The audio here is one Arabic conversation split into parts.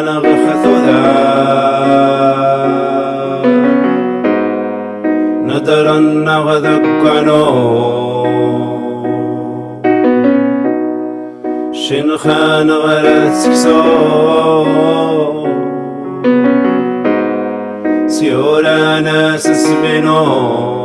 نغخذ ندر نغذكنو شنخان غرسكسو سيولا ناس سبنو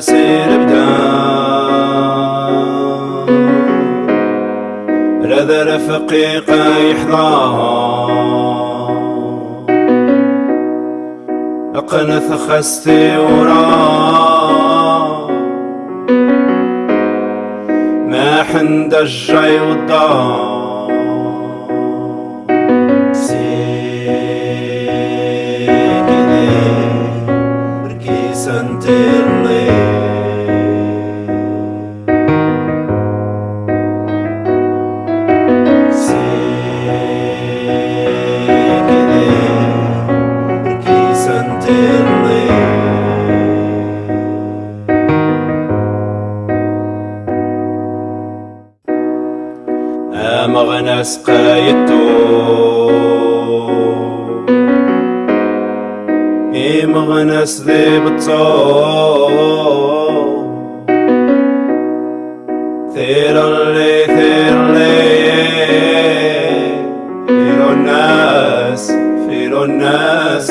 خاسر بدان. رذا رفقيقة يحضان أقنث خستي وراه ما حند الجاي والدار. مغنس قايتو اي مغنس ذي بتصو ثير اللي ثير اللي فيرو الناس فيرو الناس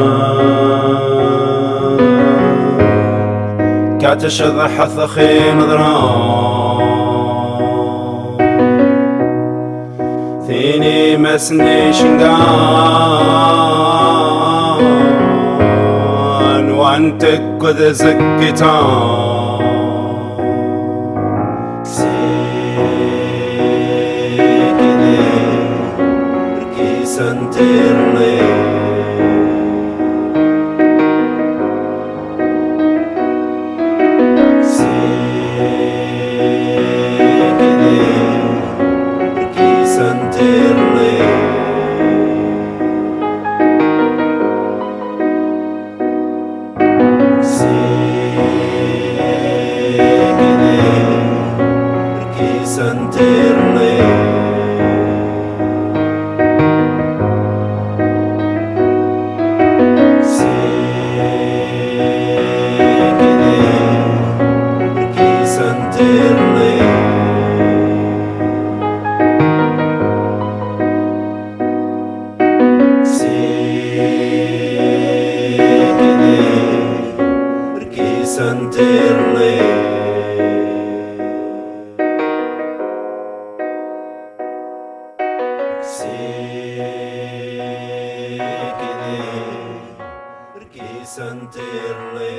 تعجن كاتشذ حثخي مضران ثيني مسني شنقان. وأنت كذ زكتان sentirli. Sikini Perki sentirli?